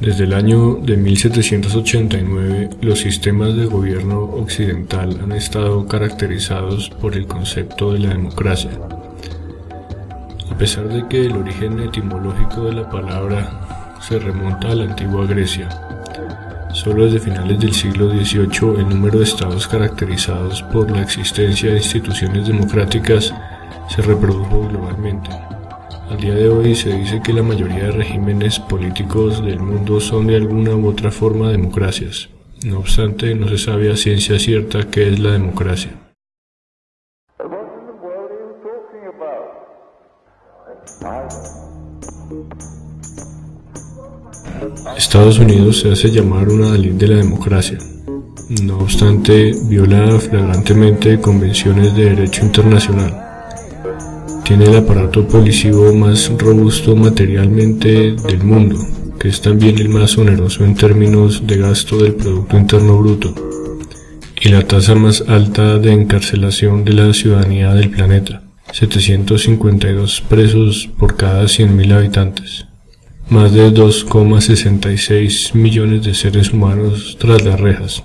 Desde el año de 1789, los sistemas de gobierno occidental han estado caracterizados por el concepto de la democracia. A pesar de que el origen etimológico de la palabra se remonta a la antigua Grecia, solo desde finales del siglo XVIII el número de estados caracterizados por la existencia de instituciones democráticas se reprodujo globalmente. Al día de hoy se dice que la mayoría de regímenes políticos del mundo son de alguna u otra forma democracias. No obstante, no se sabe a ciencia cierta qué es la democracia. Estados Unidos se hace llamar una Dalí de la democracia. No obstante, viola flagrantemente convenciones de derecho internacional tiene el aparato policivo más robusto materialmente del mundo, que es también el más oneroso en términos de gasto del Producto Interno Bruto, y la tasa más alta de encarcelación de la ciudadanía del planeta, 752 presos por cada 100.000 habitantes, más de 2,66 millones de seres humanos tras las rejas.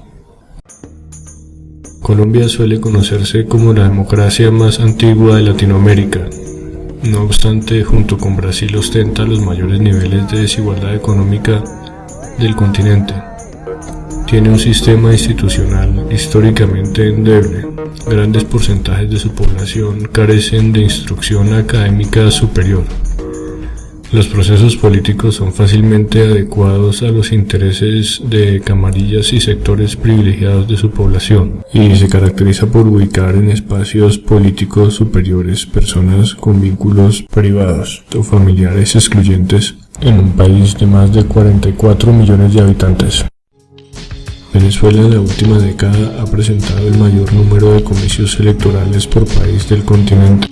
Colombia suele conocerse como la democracia más antigua de Latinoamérica. No obstante, junto con Brasil ostenta los mayores niveles de desigualdad económica del continente. Tiene un sistema institucional históricamente endeble. Grandes porcentajes de su población carecen de instrucción académica superior. Los procesos políticos son fácilmente adecuados a los intereses de camarillas y sectores privilegiados de su población y se caracteriza por ubicar en espacios políticos superiores personas con vínculos privados o familiares excluyentes en un país de más de 44 millones de habitantes. Venezuela en la última década ha presentado el mayor número de comicios electorales por país del continente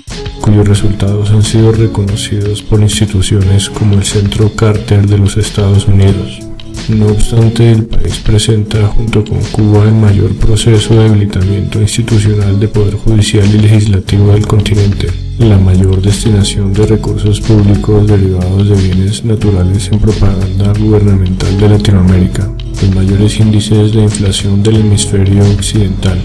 cuyos resultados han sido reconocidos por instituciones como el Centro Carter de los Estados Unidos. No obstante, el país presenta junto con Cuba el mayor proceso de debilitamiento institucional de poder judicial y legislativo del continente, la mayor destinación de recursos públicos derivados de bienes naturales en propaganda gubernamental de Latinoamérica, los mayores índices de inflación del hemisferio occidental,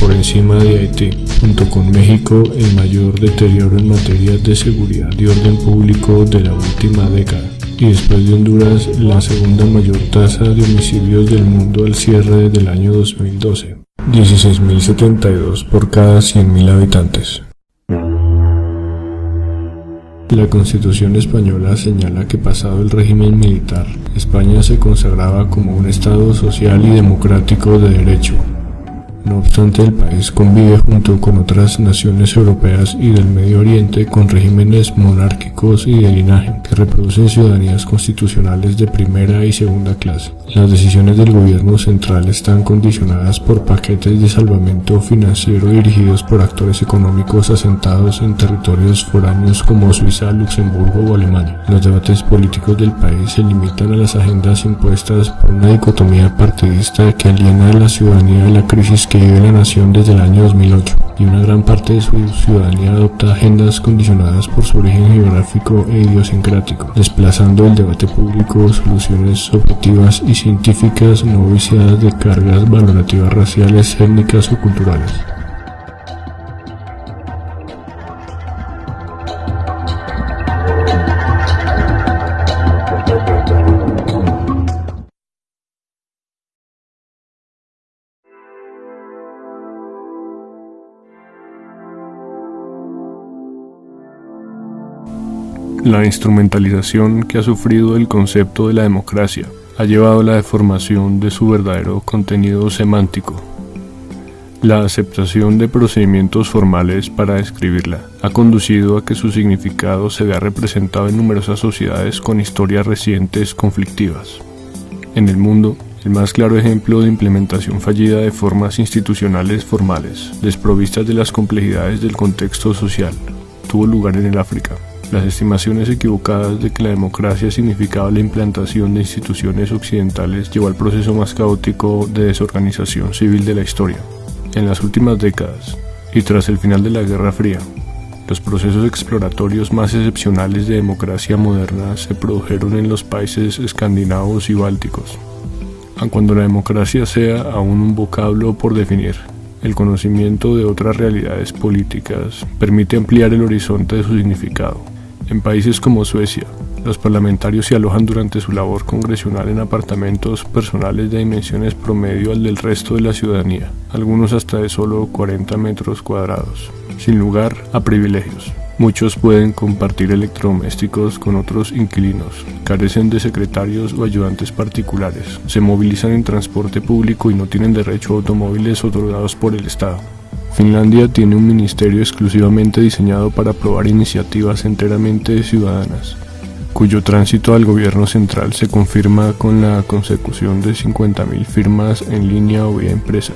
por encima de Haití, junto con México el mayor deterioro en materia de seguridad y orden público de la última década, y después de Honduras la segunda mayor tasa de homicidios del mundo al cierre del año 2012, 16.072 por cada 100.000 habitantes. La Constitución española señala que pasado el régimen militar, España se consagraba como un Estado social y democrático de derecho, no obstante, el país convive junto con otras naciones europeas y del Medio Oriente con regímenes monárquicos y de linaje que reproducen ciudadanías constitucionales de primera y segunda clase. Las decisiones del gobierno central están condicionadas por paquetes de salvamento financiero dirigidos por actores económicos asentados en territorios foráneos como Suiza, Luxemburgo o Alemania. Los debates políticos del país se limitan a las agendas impuestas por una dicotomía partidista que aliena a la ciudadanía de la crisis que la nación desde el año 2008 y una gran parte de su ciudadanía adopta agendas condicionadas por su origen geográfico e idiosincrático, desplazando el debate público soluciones objetivas y científicas no viciadas de cargas valorativas raciales, étnicas o culturales. La instrumentalización que ha sufrido el concepto de la democracia ha llevado a la deformación de su verdadero contenido semántico. La aceptación de procedimientos formales para describirla ha conducido a que su significado se vea representado en numerosas sociedades con historias recientes conflictivas. En el mundo, el más claro ejemplo de implementación fallida de formas institucionales formales, desprovistas de las complejidades del contexto social, tuvo lugar en el África. Las estimaciones equivocadas de que la democracia significaba la implantación de instituciones occidentales llevó al proceso más caótico de desorganización civil de la historia. En las últimas décadas, y tras el final de la Guerra Fría, Los procesos exploratorios más excepcionales de democracia moderna se produjeron en los países escandinavos y bálticos. Aun cuando la democracia sea aún un vocablo por definir, el conocimiento de otras realidades políticas permite ampliar el horizonte de su significado. En países como Suecia, los parlamentarios se alojan durante su labor congresional en apartamentos personales de dimensiones promedio al del resto de la ciudadanía, algunos hasta de solo 40 metros cuadrados, sin lugar a privilegios. Muchos pueden compartir electrodomésticos con otros inquilinos, carecen de secretarios o ayudantes particulares, se movilizan en transporte público y no tienen derecho a automóviles otorgados por el Estado. Finlandia tiene un ministerio exclusivamente diseñado para aprobar iniciativas enteramente ciudadanas, cuyo tránsito al gobierno central se confirma con la consecución de 50.000 firmas en línea o vía empresa.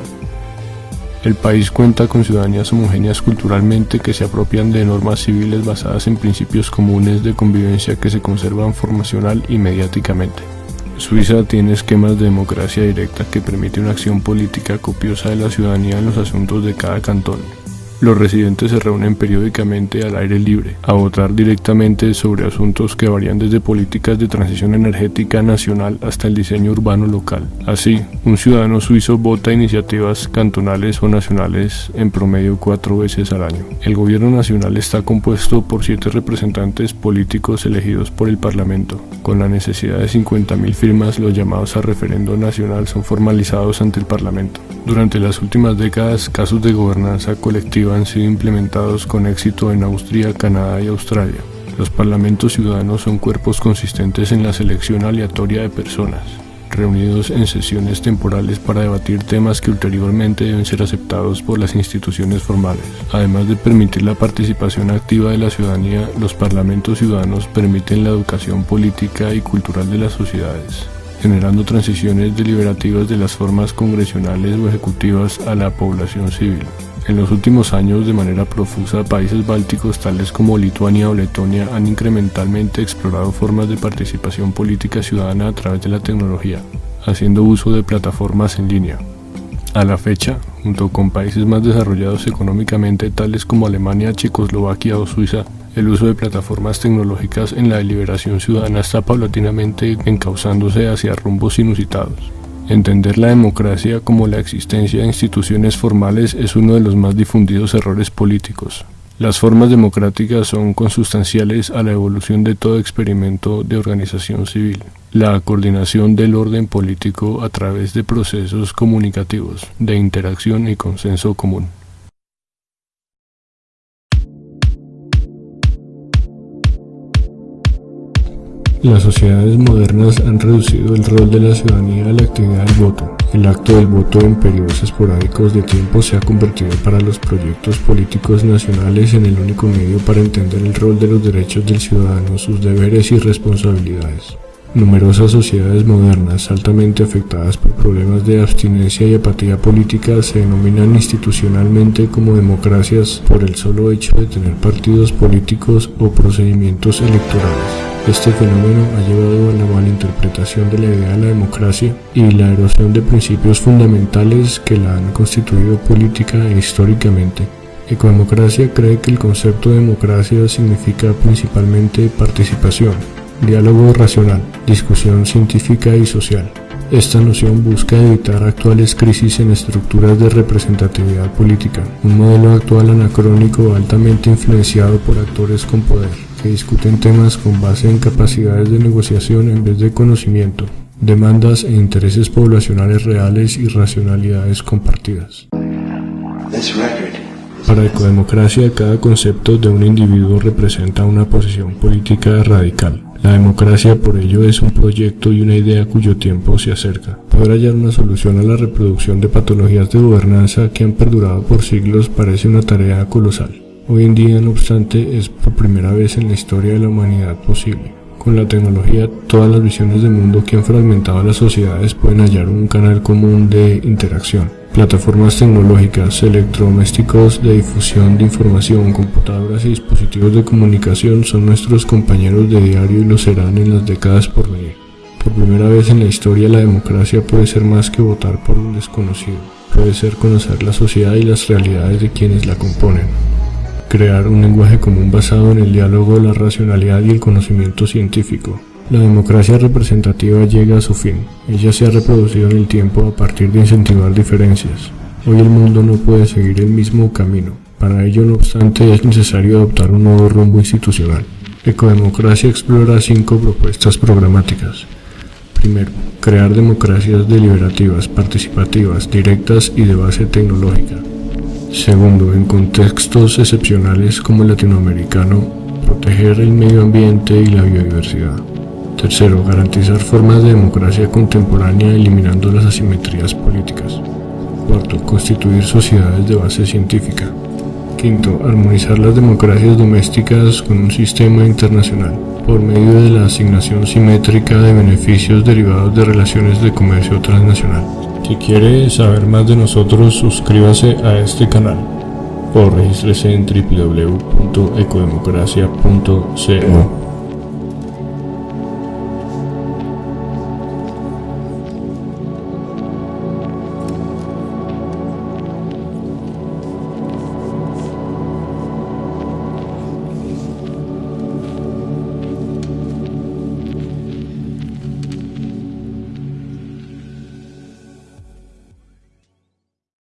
El país cuenta con ciudadanías homogéneas culturalmente que se apropian de normas civiles basadas en principios comunes de convivencia que se conservan formacional y mediáticamente. Suiza tiene esquemas de democracia directa que permite una acción política copiosa de la ciudadanía en los asuntos de cada cantón. Los residentes se reúnen periódicamente al aire libre a votar directamente sobre asuntos que varían desde políticas de transición energética nacional hasta el diseño urbano local. Así, un ciudadano suizo vota iniciativas cantonales o nacionales en promedio cuatro veces al año. El gobierno nacional está compuesto por siete representantes políticos elegidos por el Parlamento. Con la necesidad de 50.000 firmas, los llamados a referendo nacional son formalizados ante el Parlamento. Durante las últimas décadas, casos de gobernanza colectiva han sido implementados con éxito en Austria, Canadá y Australia. Los parlamentos ciudadanos son cuerpos consistentes en la selección aleatoria de personas, reunidos en sesiones temporales para debatir temas que ulteriormente deben ser aceptados por las instituciones formales. Además de permitir la participación activa de la ciudadanía, los parlamentos ciudadanos permiten la educación política y cultural de las sociedades generando transiciones deliberativas de las formas congresionales o ejecutivas a la población civil. En los últimos años, de manera profusa, países bálticos tales como Lituania o Letonia han incrementalmente explorado formas de participación política ciudadana a través de la tecnología, haciendo uso de plataformas en línea. A la fecha, junto con países más desarrollados económicamente tales como Alemania, Checoslovaquia o Suiza, el uso de plataformas tecnológicas en la deliberación ciudadana está paulatinamente encauzándose hacia rumbos inusitados. Entender la democracia como la existencia de instituciones formales es uno de los más difundidos errores políticos. Las formas democráticas son consustanciales a la evolución de todo experimento de organización civil. La coordinación del orden político a través de procesos comunicativos, de interacción y consenso común. Las sociedades modernas han reducido el rol de la ciudadanía a la actividad del voto. El acto del voto en periodos esporádicos de tiempo se ha convertido para los proyectos políticos nacionales en el único medio para entender el rol de los derechos del ciudadano, sus deberes y responsabilidades. Numerosas sociedades modernas altamente afectadas por problemas de abstinencia y apatía política se denominan institucionalmente como democracias por el solo hecho de tener partidos políticos o procedimientos electorales. Este fenómeno ha llevado a la malinterpretación de la idea de la democracia y la erosión de principios fundamentales que la han constituido política e históricamente. Ecodemocracia cree que el concepto de democracia significa principalmente participación, diálogo racional, discusión científica y social. Esta noción busca evitar actuales crisis en estructuras de representatividad política, un modelo actual anacrónico altamente influenciado por actores con poder que discuten temas con base en capacidades de negociación en vez de conocimiento, demandas e intereses poblacionales reales y racionalidades compartidas. Para Ecodemocracia, cada concepto de un individuo representa una posición política radical. La democracia, por ello, es un proyecto y una idea cuyo tiempo se acerca. Poder hallar una solución a la reproducción de patologías de gobernanza que han perdurado por siglos parece una tarea colosal. Hoy en día, no obstante, es por primera vez en la historia de la humanidad posible. Con la tecnología, todas las visiones de mundo que han fragmentado las sociedades pueden hallar un canal común de interacción. Plataformas tecnológicas, electrodomésticos de difusión de información, computadoras y dispositivos de comunicación son nuestros compañeros de diario y lo serán en las décadas por venir. Por primera vez en la historia la democracia puede ser más que votar por un desconocido, puede ser conocer la sociedad y las realidades de quienes la componen. crear un lenguaje común basado en el diálogo, la racionalidad y el conocimiento científico. La democracia representativa llega a su fin. Ella se ha reproducido en el tiempo a partir de incentivar diferencias. Hoy el mundo no puede seguir el mismo camino. Para ello, no obstante, es necesario adoptar un nuevo rumbo institucional. Ecodemocracia explora cinco propuestas programáticas. Primero, crear democracias deliberativas, participativas, directas y de base tecnológica. Segundo, en contextos excepcionales como el latinoamericano, proteger el medio ambiente y la biodiversidad. Tercero, garantizar formas de democracia contemporánea eliminando las asimetrías políticas. Cuarto, constituir sociedades de base científica. Quinto, armonizar las democracias domésticas con un sistema internacional por medio de la asignación simétrica de beneficios derivados de relaciones de comercio transnacional. Si quiere saber más de nosotros, suscríbase a este canal o regístrese en www.ecodemocracia.co.